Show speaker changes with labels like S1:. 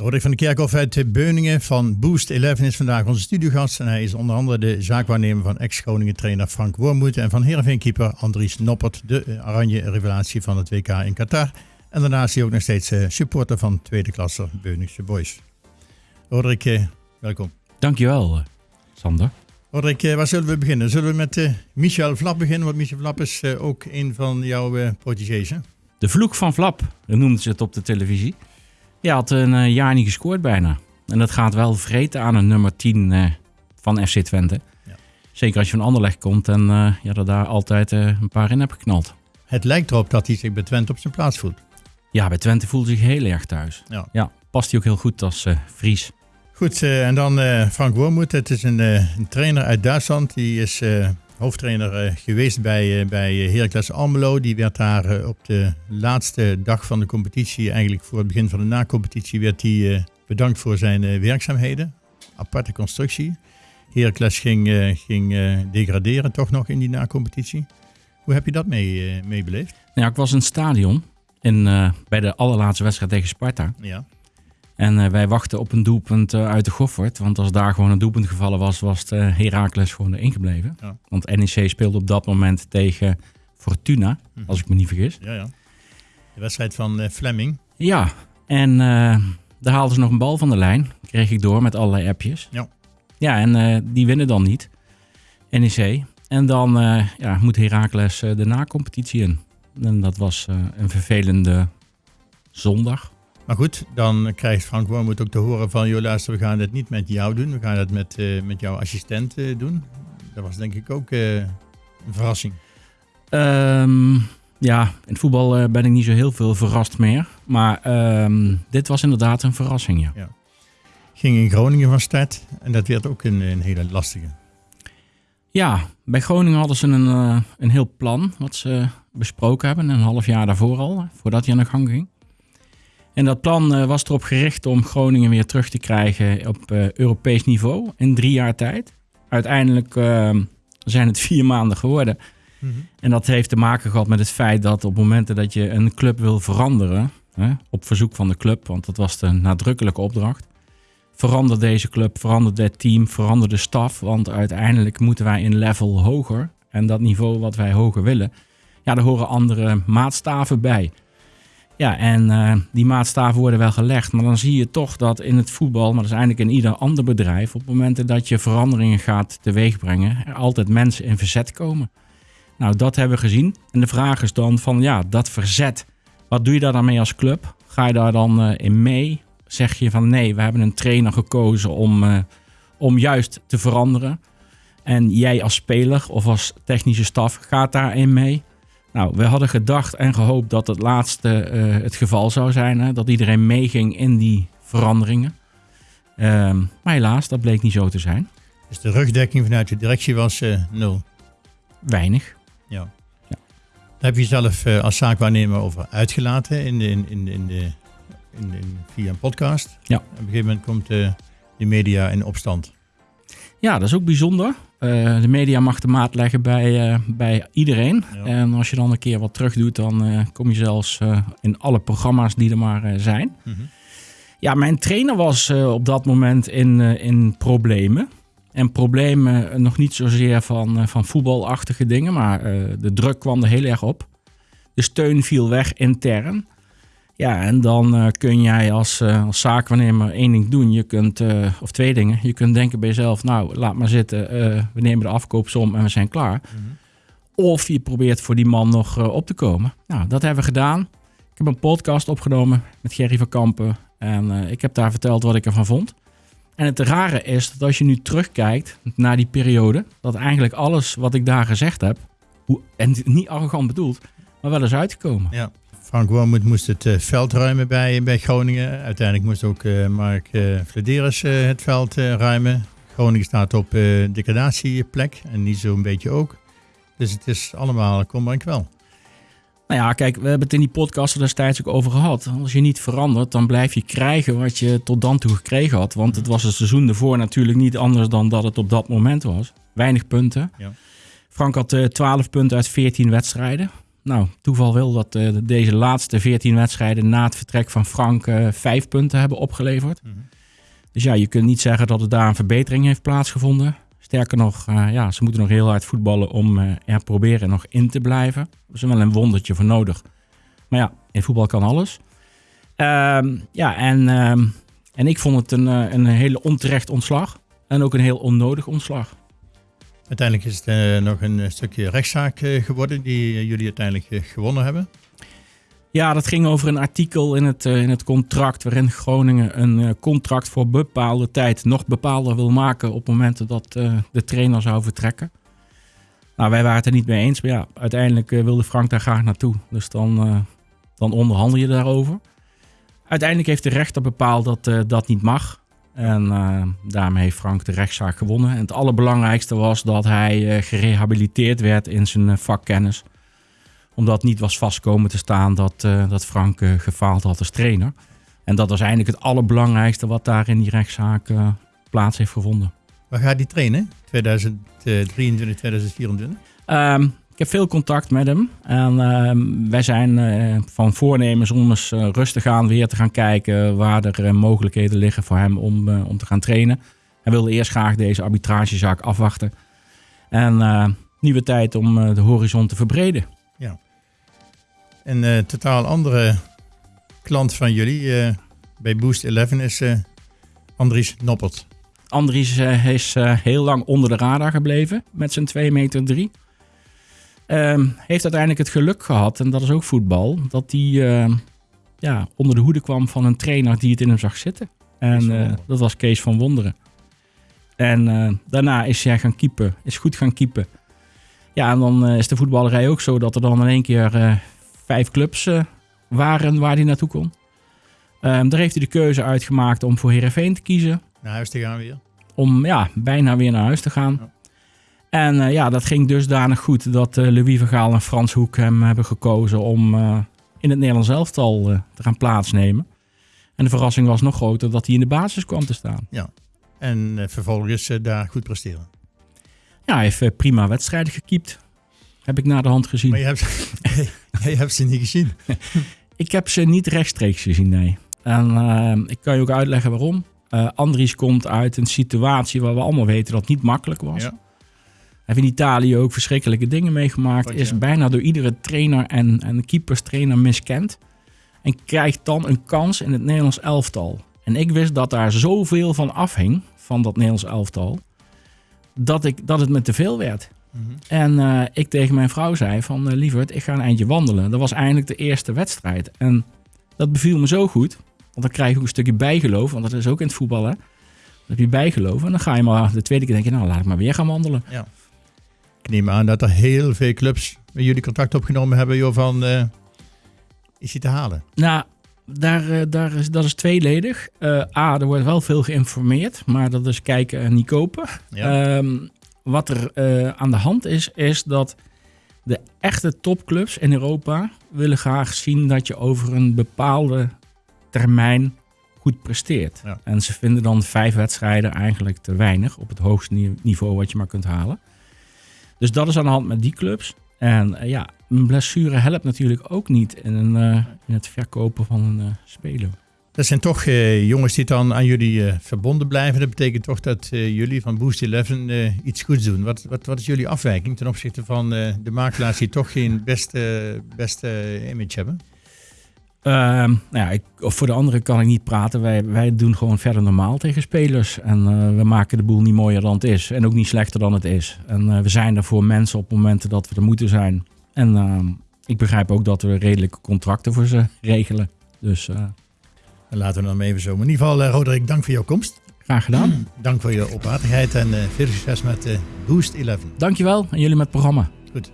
S1: Roderick van de Kerkhof uit Beuningen van Boost 11 is vandaag onze studiogast. En hij is onder andere de zaakwaarnemer van ex-Groningen trainer Frank Wormoed en van Heerenveen-keeper Andries Noppert, de oranje revelatie van het WK in Qatar. En daarnaast is hij ook nog steeds eh, supporter van tweede klasse Beuningse Boys. Roderick, eh, welkom.
S2: Dankjewel, eh, Sander.
S1: Roderick, waar zullen we beginnen? Zullen we met Michel Vlap beginnen? Want Michel Vlap is ook een van jouw protégés,
S2: De vloek van Vlap, noemden ze het op de televisie. Je had een uh, jaar niet gescoord bijna. En dat gaat wel vreten aan een nummer 10 uh, van FC Twente. Ja. Zeker als je van Anderlecht komt en uh, ja, dat daar altijd een paar in hebt geknald.
S1: Het lijkt erop dat hij zich bij Twente op zijn plaats voelt.
S2: Ja, bij Twente voelt hij zich heel erg thuis. Ja, ja past hij ook heel goed als Fries.
S1: Goed, en dan Frank Wormoed. Het is een, een, trainer uit Duitsland. Die is hoofdtrainer uh, geweest bij, uh, bij Heracles Almelo. Die werd daar op de laatste dag van de competitie, eigenlijk voor het begin van de na-competitie, werd hij bedankt voor zijn werkzaamheden. Aparte constructie. Heracles ging, ging degraderen toch nog in die na-competitie. Hoe heb je dat mee, mee beleefd?
S2: Ja, ik was in het stadion in, bij de allerlaatste wedstrijd tegen Sparta. Ja. En uh, wij wachten op een doelpunt uh, uit de Goffert. Want als daar gewoon een doelpunt gevallen was, was het uh, Heracles gewoon erin gebleven. Ja. Want NEC speelde op dat moment tegen Fortuna, mm als ik me niet vergis.
S1: Ja, ja. De wedstrijd van Fleming.
S2: Ja, en daar haalden ze nog een bal van de lijn. Kreeg ik door met allerlei appjes. Ja. Ja, en die winnen dan niet. NEC. En dan ja, moet Heracles de na-competitie in. En dat was een vervelende zondag.
S1: Maar goed, dan krijgt Frank Wormoed ook te horen van... joh, luister, we gaan het niet met jou doen. We gaan het met, uh, met jouw assistent uh, doen. Dat was denk ik ook uh, een verrassing.
S2: Um, ja, in het voetbal ben ik niet zo heel veel verrast meer. Maar um, dit was inderdaad een verrassing, ja. ja.
S1: Ging in Groningen van start en dat werd ook een, een hele lastige.
S2: Ja, bij Groningen hadden ze een, een heel plan wat ze besproken hebben. Een half jaar daarvoor al, voordat hij aan de gang ging. En dat plan uh, was erop gericht om Groningen weer terug te krijgen op uh, Europees niveau in drie jaar tijd. Uiteindelijk uh, zijn het vier maanden geworden. Mm -hmm. En dat heeft te maken gehad met het feit dat op momenten dat je een club wil veranderen, hè, op verzoek van de club, want dat was de nadrukkelijke opdracht, verander deze club, verander dit team, verander de staf, want uiteindelijk moeten wij een level hoger. En dat niveau wat wij hoger willen, ja, daar horen andere maatstaven bij. Ja, en uh, die maatstaven worden wel gelegd. Maar dan zie je toch dat in het voetbal, maar dat is eigenlijk in ieder ander bedrijf, op momenten dat je veranderingen gaat teweegbrengen, er altijd mensen in verzet komen. Nou, dat hebben we gezien. En de vraag is dan van, ja, dat verzet, wat doe je daar dan mee als club? Ga je daar dan uh, in mee? Zeg je van, nee, we hebben een trainer gekozen om, uh, om juist te veranderen. En jij als speler of als technische staf gaat daarin mee? Nou, we hadden gedacht en gehoopt dat het laatste uh, het geval zou zijn. Hè? Dat iedereen meeging in die veranderingen. Um, maar helaas, dat bleek niet zo te zijn.
S1: Dus de rugdekking vanuit de directie was uh, nul?
S2: Weinig.
S1: Ja. ja. Daar heb je zelf uh, als zaakwaarnemer over uitgelaten in de, in, in, in de, in, in, via een podcast. Ja. Op een gegeven moment komt de media in opstand.
S2: Ja, dat is ook bijzonder. Uh, de media mag de maat leggen bij, uh, bij iedereen. Ja. En als je dan een keer wat terug doet, dan uh, kom je zelfs in alle programma's die er maar zijn. Mm -hmm. Ja, mijn trainer was op dat moment in, in problemen. En problemen nog niet zozeer van, van voetbalachtige dingen, maar de druk kwam er heel erg op. De steun viel weg intern. Ja, en dan uh, kun jij als, uh, als zaakwaarnemer één ding doen. Je kunt, uh, of twee dingen. Je kunt denken bij jezelf, nou, laat maar zitten. we nemen de afkoopsom en we zijn klaar. Mm -hmm. Of je probeert voor die man nog op te komen. Nou, dat hebben we gedaan. Ik heb een podcast opgenomen met Gerry van Kampen. En ik heb daar verteld wat ik ervan vond. En het rare is dat als je nu terugkijkt naar die periode... dat eigenlijk alles wat ik daar gezegd heb... Hoe, en niet arrogant bedoeld, maar wel eens uitgekomen.
S1: Ja. Frank Wormoed moest het uh, veld ruimen bij, bij Groningen. Uiteindelijk moest ook uh, Mark uh, Flederis het veld ruimen. Groningen staat op degradatieplek en niet zo'n beetje ook. Dus het is allemaal kom maar en kwel.
S2: Nou ja, kijk, we hebben het in die podcast er destijds ook over gehad. Als je niet verandert, dan blijf je krijgen wat je tot dan toe gekregen had. Want het was het seizoen ervoor natuurlijk niet anders dan dat het op dat moment was. Weinig punten. Ja. Frank had 12 punten uit 14 wedstrijden. Nou, toeval wil dat uh, deze laatste 14 wedstrijden na het vertrek van Frank uh, vijf punten hebben opgeleverd. Mm -hmm. Dus ja, je kunt niet zeggen dat er daar een verbetering heeft plaatsgevonden. Sterker nog, uh, ja, ze moeten nog heel hard voetballen om er proberen nog in te blijven. Er is wel een wondertje voor nodig. Maar ja, in voetbal kan alles. Ehm, ja, en, ehm, en ik vond het een, een hele onterecht ontslag. En ook een heel onnodig ontslag.
S1: Uiteindelijk is het uh, nog een stukje rechtszaak uh, geworden die jullie uiteindelijk gewonnen hebben.
S2: Ja, dat ging over een artikel in het, in het contract waarin Groningen een contract voor bepaalde tijd nog bepaalder wil maken op momenten dat de trainer zou vertrekken. Nou, wij waren het er niet mee eens, maar ja, uiteindelijk wilde Frank daar graag naartoe. Dus dan, dan onderhandel je daarover. Uiteindelijk heeft de rechter bepaald dat dat niet mag. En uh, daarmee heeft Frank de rechtszaak gewonnen. En het allerbelangrijkste was dat hij uh, gerehabiliteerd werd in zijn uh, vakkennis. Omdat niet was vastkomen te staan dat, dat Frank gefaald had als trainer. En dat was eigenlijk het allerbelangrijkste wat daar in die rechtszaak plaats heeft gevonden.
S1: Waar gaat hij trainen? 2023, 2024?
S2: Um, heb veel contact met hem. En uh, wij zijn uh, van voornemens om eens uh, rustig aan weer te gaan kijken waar er eh, mogelijkheden liggen voor hem om, om te gaan trainen. Hij wilde eerst graag deze arbitragezaak afwachten. En nieuwe tijd om de horizon te verbreden.
S1: Ja. Een totaal andere klant van jullie bij Boost 11 is Andries Noppert.
S2: Andries is heel lang onder de radar gebleven met zijn 2 meter 3. Um, heeft uiteindelijk het geluk gehad, en dat is ook voetbal, dat hij uh, ja, onder de hoede kwam van een trainer die het in hem zag zitten. En uh, dat was Kees van Wonderen. En uh, daarna is hij gaan keepen, is goed gaan keepen. Ja, en dan is de voetballerij ook zo dat er dan in één keer vijf clubs waren waar hij naartoe kon. Um, daar heeft hij de keuze uitgemaakt om voor Herenveen te kiezen.
S1: Naar huis te gaan weer?
S2: Om ja, bijna weer naar huis te gaan. Ja. En uh, ja, dat ging dusdanig goed dat uh, Louis Vergaal en Frans Hoek hem hebben gekozen om uh, in het Nederlands elftal te gaan plaatsnemen. En de verrassing was nog groter dat hij in de basis kwam te staan.
S1: Ja, en vervolgens daar goed presteren.
S2: Ja, hij heeft prima wedstrijden gekiept. Heb ik na de hand gezien.
S1: Maar je hebt, je hebt ze niet gezien?
S2: ik heb ze niet rechtstreeks gezien, nee. En ik kan je ook uitleggen waarom. Andries komt uit een situatie waar we allemaal weten dat het niet makkelijk was. Ja heeft in Italië ook verschrikkelijke dingen meegemaakt. Is bijna door iedere trainer en, en keeperstrainer miskend. En krijgt dan een kans in het Nederlands elftal. En ik wist dat daar zoveel van afhing, van dat Nederlands elftal, dat, ik, dat het me te veel werd. Mm -hmm. En uh, ik tegen mijn vrouw zei van, uh, lieverd, ik ga een eindje wandelen. Dat was eindelijk de eerste wedstrijd. En dat beviel me zo goed, want dan krijg je ook een stukje bijgeloof, want dat is ook in het voetbal, hè. Dan heb je bijgeloof en dan ga je maar de tweede keer denken, nou laat ik maar weer gaan wandelen.
S1: Ja. Ik neem aan dat er heel veel clubs met jullie contact opgenomen hebben, joh, van uh, is hij te halen?
S2: Nou, daar, uh, daar is, dat is tweeledig. Uh, A, er wordt wel veel geïnformeerd, maar dat is kijken en niet kopen. Ja. Um, wat er aan de hand is, is dat de echte topclubs in Europa willen graag zien dat je over een bepaalde termijn goed presteert. Ja. En ze vinden dan vijf wedstrijden eigenlijk te weinig op het hoogste niveau wat je maar kunt halen. Dus dat is aan de hand met die clubs. En uh, ja, een blessure helpt natuurlijk ook niet in, een, uh, in het verkopen van een uh, speler.
S1: Dat zijn toch jongens die dan aan jullie verbonden blijven. Dat betekent toch dat jullie van Boost 11 iets goeds doen. Wat, wat, wat is jullie afwijking ten opzichte van de makelaars die toch geen beste, beste image hebben?
S2: Uh, nou ja, ik, voor de anderen kan ik niet praten. Wij, wij doen gewoon verder normaal tegen spelers. En uh, we maken de boel niet mooier dan het is. En ook niet slechter dan het is. En uh, we zijn er voor mensen op momenten dat we er moeten zijn. En ehm, ik begrijp ook dat we redelijke contracten voor ze regelen. Dus
S1: dan laten we dan even zo. Maar in ieder geval, Roderick, dank voor jouw komst.
S2: Graag gedaan.
S1: Dank voor je openhartigheid en veel succes met Boost 11.
S2: Dankjewel en jullie met het programma.
S1: Goed.